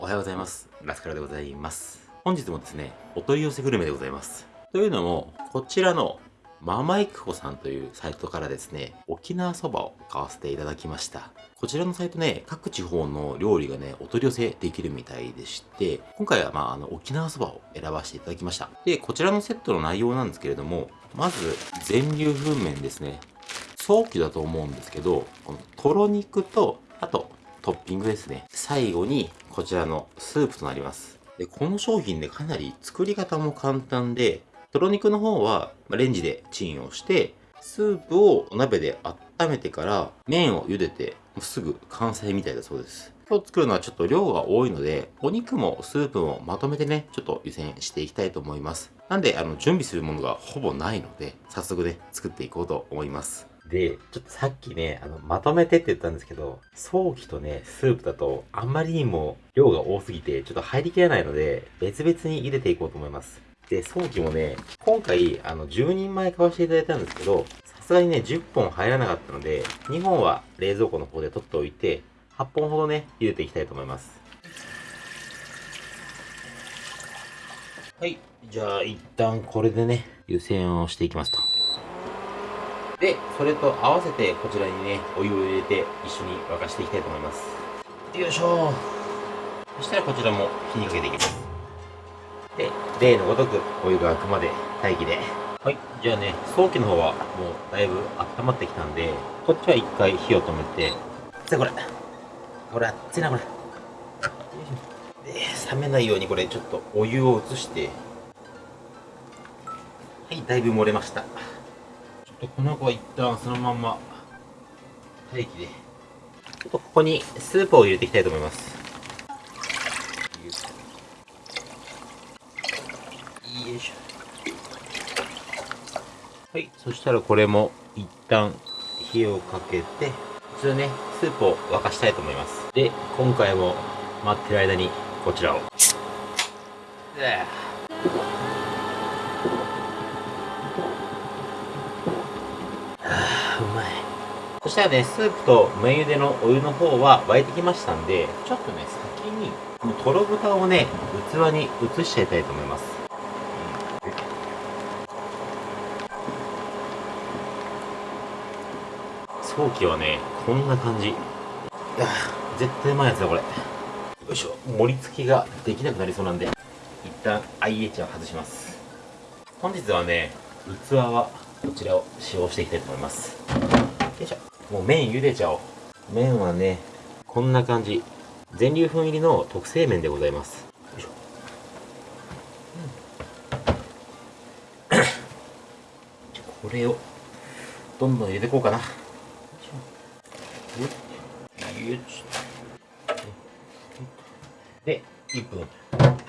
おはようございます。ラスカルでございます。本日もですね、お取り寄せグルメでございます。というのも、こちらのママイクコさんというサイトからですね、沖縄そばを買わせていただきました。こちらのサイトね、各地方の料理がね、お取り寄せできるみたいでして、今回はまあ、あの、沖縄そばを選ばせていただきました。で、こちらのセットの内容なんですけれども、まず、全粒粉麺ですね。早期だと思うんですけど、このとろ肉と、あと、トッピングですね。最後に、こちらのスープとなります。で、この商品ね、かなり作り方も簡単で、とろ肉の方はレンジでチンをして、スープをお鍋で温めてから、麺を茹でて、もうすぐ完成みたいだそうです。今日作るのはちょっと量が多いので、お肉もスープもまとめてね、ちょっと湯煎していきたいと思います。なんで、あの、準備するものがほぼないので、早速ね、作っていこうと思います。で、ちょっとさっきね、あの、まとめてって言ったんですけど、早期とね、スープだと、あんまりにも量が多すぎて、ちょっと入りきらないので、別々に茹でていこうと思います。で、早期もね、今回、あの、10人前買わせていただいたんですけど、さすがにね、10本入らなかったので、2本は冷蔵庫の方で取っておいて、8本ほどね、茹でていきたいと思います。はい。じゃあ、一旦これでね、湯煎をしていきますと。で、それと合わせてこちらにね、お湯を入れて一緒に沸かしていきたいと思います。よいしょそしたらこちらも火にかけていきます。で、例のごとくお湯が沸くまで待機で。はい、じゃあね、早期の方はもうだいぶ温まってきたんで、こっちは一回火を止めて、さあこれ、これ熱いなこれ。で、冷めないようにこれちょっとお湯を移して、はい、だいぶ漏れました。とこの子は一旦そのまんま待機で。ちょっとここにスープを入れていきたいと思います。よいしょ。はい、そしたらこれも一旦火をかけて、普通ね、スープを沸かしたいと思います。で、今回も待ってる間にこちらを。でうまいそしたねスープと麺茹でのお湯の方は沸いてきましたんでちょっとね先にこのとろ豚をね器に移しちゃいたいと思います。早期はねこんな感じ。絶対うまいやつだこれ。よいしょ。盛り付けができなくなりそうなんで一旦 IH を外します。本日はね器はこちらを使用していきたいと思います。もう麺茹でちゃおう。麺はねこんな感じ。全粒粉入りの特製麺でございます。よいしょ、これをどんどん入れていこうかな。よいしょ。で1分。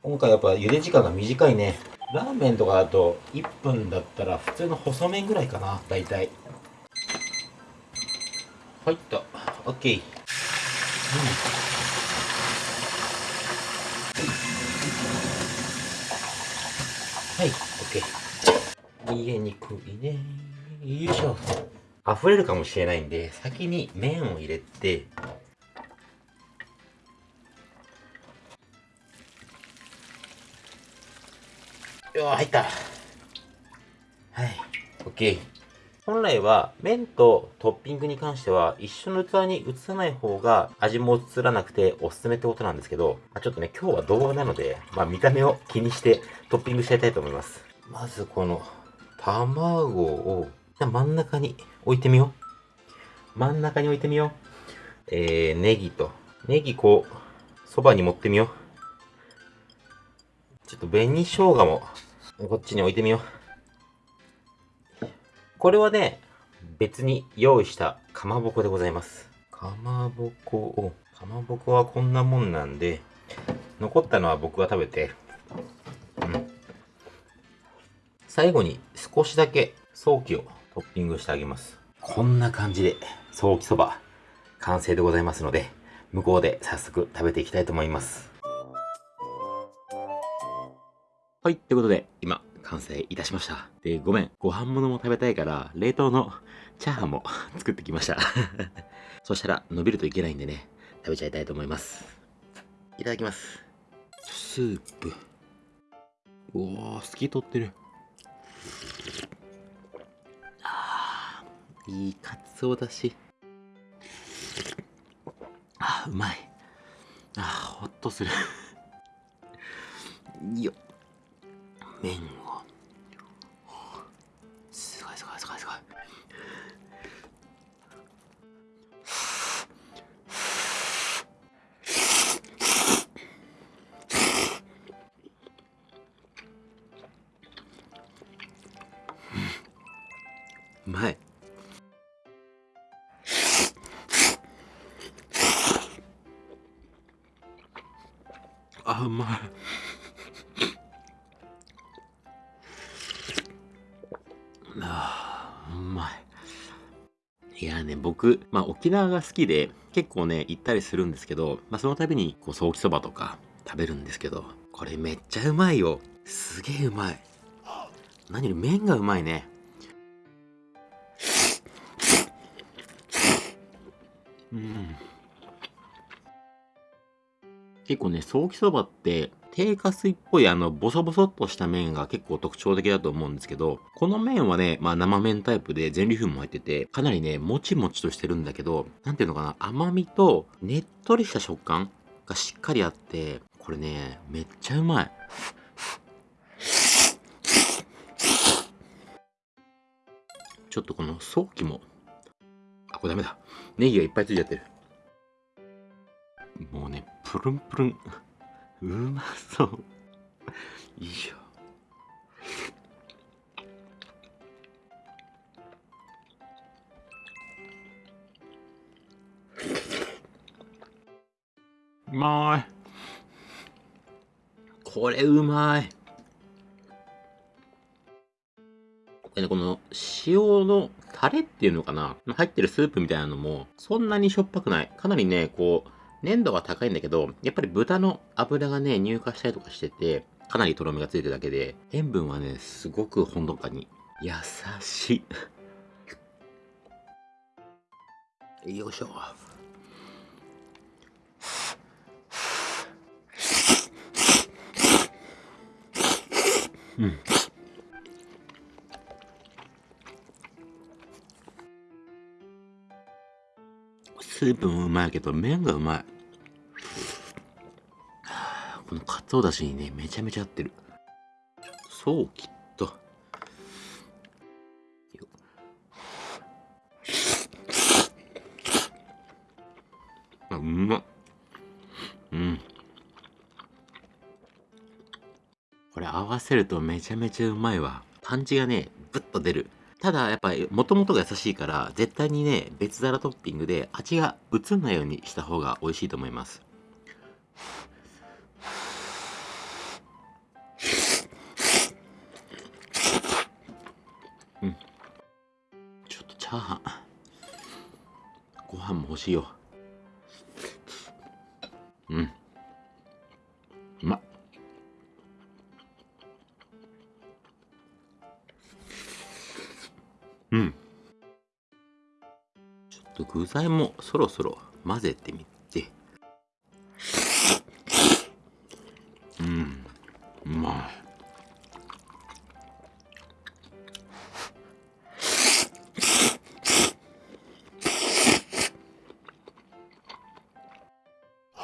今回やっぱ茹で時間が短いね。ラーメンとかだと1分だったら普通の細麺ぐらいかな大体入った。OK、うん、はい。OK 逃げにくいね。よいしょ。溢れるかもしれないんで先に麺を入れて。よ入った。はい。OK 本来は麺とトッピングに関しては一緒の器に移さない方が味も移らなくておすすめってことなんですけど、まあ、ちょっとね今日は動画なので、まあ、見た目を気にしてトッピングしていたいと思います。まずこの卵を真ん中に置いてみよう。真ん中に置いてみよう。えー、ネギとネギこうそばに持ってみよう。ちょっと紅生姜もこっちに置いてみよう。これはね、別に用意したかまぼこでございます。かまぼこを、かまぼこはこんなもんなんで、残ったのは僕が食べて、うん。最後に少しだけ早期をトッピングしてあげます。こんな感じで、早期そば、完成でございますので、向こうで早速食べていきたいと思います。はい、ということで、今、完成いたしました。で、ごめん、ご飯物も食べたいから、冷凍のチャーハンも 作ってきました。そしたら、伸びるといけないんでね、食べちゃいたいと思います。いただきます。スープ。おお透き通ってる。あーいいかつおだし。あーうまい。あーほっとする。よっ。麺を。まいあうまいあうまいいやね僕、まあ、沖縄が好きで結構ね行ったりするんですけど、まあ、その度にこうソーキそばとか食べるんですけどこれめっちゃうまいよ。すげえうまい。何より麺がうまいね。うん結構ね、ソーキそばって、低加水っぽいあの、ボソボソっとした麺が結構特徴的だと思うんですけど、この麺はね、まあ生麺タイプで全粒粉も入ってて、かなりね、もちもちとしてるんだけど、なんていうのかな、甘みとねっとりした食感がしっかりあって、これね、めっちゃうまい。ちょっとこのソーキも、これダメだ。ネギがいっぱいついちゃってる。もうね、プルンプルン。うまそう。よいしょ。うまい。これうまい。この塩のタレっていうのかな？入ってるスープみたいなのもそんなにしょっぱくない。かなりね、こう、粘度が高いんだけど、やっぱり豚の油がね、乳化したりとかしてて、かなりとろみがついてるだけで、塩分はね、すごくほんのかに優しい。よいしょ。うん。スープもうまいけど麺がうまい。このかつおだしにねめちゃめちゃ合ってる。そうきっとよあうまっ。うん。これ合わせるとめちゃめちゃうまいわ。パンチがねぶっと出る。ただやっぱりもともとが優しいから絶対にね別皿トッピングで味が移んないようにした方が美味しいと思います。うん。ちょっとチャーハン。ご飯も欲しいよ。材もそろそろ混ぜてみて。うん。うまい。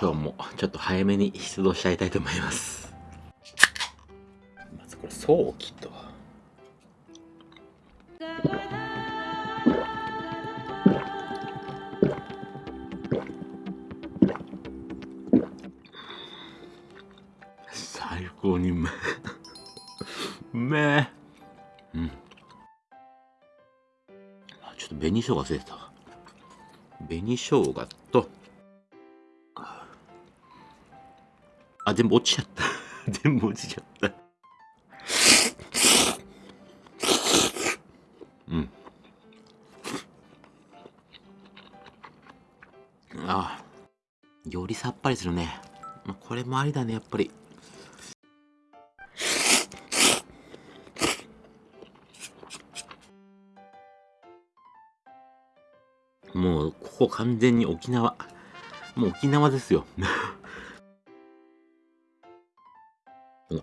今日もちょっと早めに出動しちゃいたいと思います。まずこれ、ソーキと。高にうめ。えうめ。えうん。あちょっと紅生姜忘れてたわ。紅生姜と。あ全部落ちちゃった。全部落ちちゃった。うん。ああよりさっぱりするね。まあこれもありだねやっぱりこ完全に沖縄もう沖縄ですよ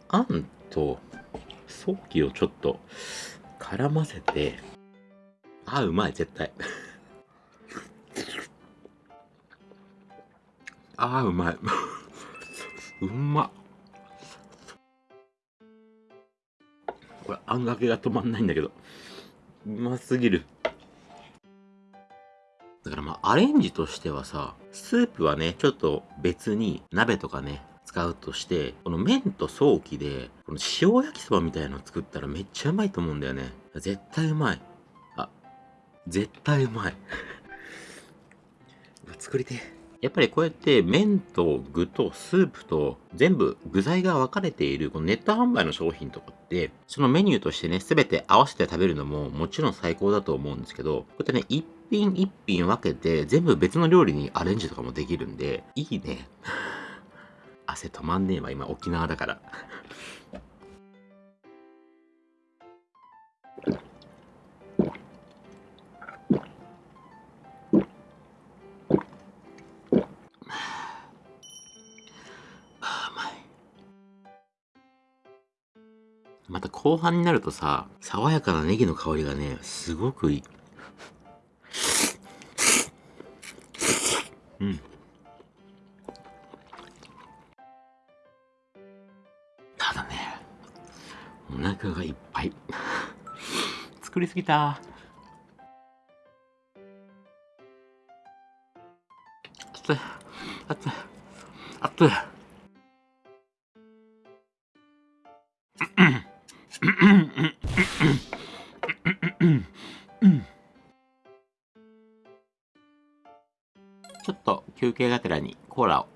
あんと、ソーキをちょっと絡ませて、あ、うまい、絶対。あー、うまい。うまっ。これ、あんがけが止まんないんだけど。うますぎる。だからまあ、アレンジとしてはさ、スープはね、ちょっと別に鍋とかね、使うとして、この麺と早期で、この塩焼きそばみたいなの作ったらめっちゃうまいと思うんだよね。絶対うまい。あ、絶対うまい。作りてやっぱりこうやって麺と具とスープと全部具材が分かれているこのネット販売の商品とかってそのメニューとしてね全て合わせて食べるのももちろん最高だと思うんですけどこうやってね一品一品分けて全部別の料理にアレンジとかもできるんでいいね。汗止まんねえわ今沖縄だから。また後半になるとさ、爽やかなネギの香りがね、すごくいい。うん。ただね、お腹がいっぱい。作りすぎた。熱い。熱い。熱い。ちょっと休憩がてらにコーラを。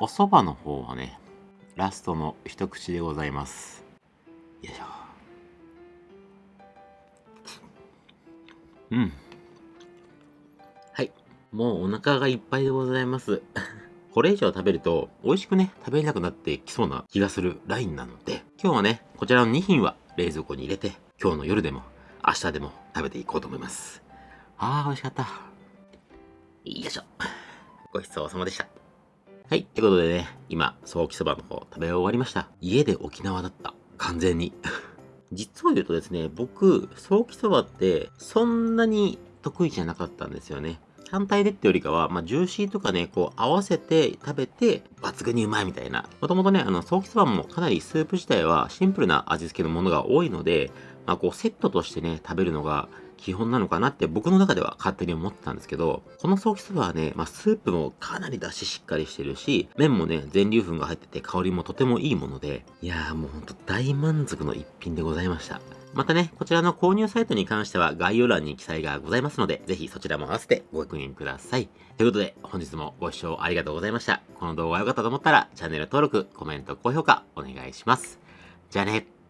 お蕎麦の方はね、ラストの一口でございます。よいしょ。うん。はい。もうお腹がいっぱいでございます。これ以上食べると美味しくね、食べれなくなってきそうな気がするラインなので、今日はね、こちらの2品は冷蔵庫に入れて、今日の夜でも明日でも食べていこうと思います。あー、美味しかった。よいしょ。ごちそうさまでした。はい。ってことでね、今、ソーキそばの方食べ終わりました。家で沖縄だった。完全に。実を言うとですね、僕、ソーキそばってそんなに得意じゃなかったんですよね。単体でってよりかは、まあ、ジューシーとかね、こう合わせて食べて抜群にうまいみたいな。もともとね、あの、ソーキそばもかなりスープ自体はシンプルな味付けのものが多いので、まあ、こうセットとしてね、食べるのが基本なのかなって僕の中では勝手に思ってたんですけど、このソーキそばはね、まあ、スープもかなり出汁しっかりしてるし、麺もね、全粒粉が入ってて香りもとてもいいもので、いやーもうほんと大満足の一品でございました。またね、こちらの購入サイトに関しては概要欄に記載がございますので、ぜひそちらも合わせてご確認ください。ということで、本日もご視聴ありがとうございました。この動画が良かったと思ったら、チャンネル登録、コメント、高評価、お願いします。じゃあね。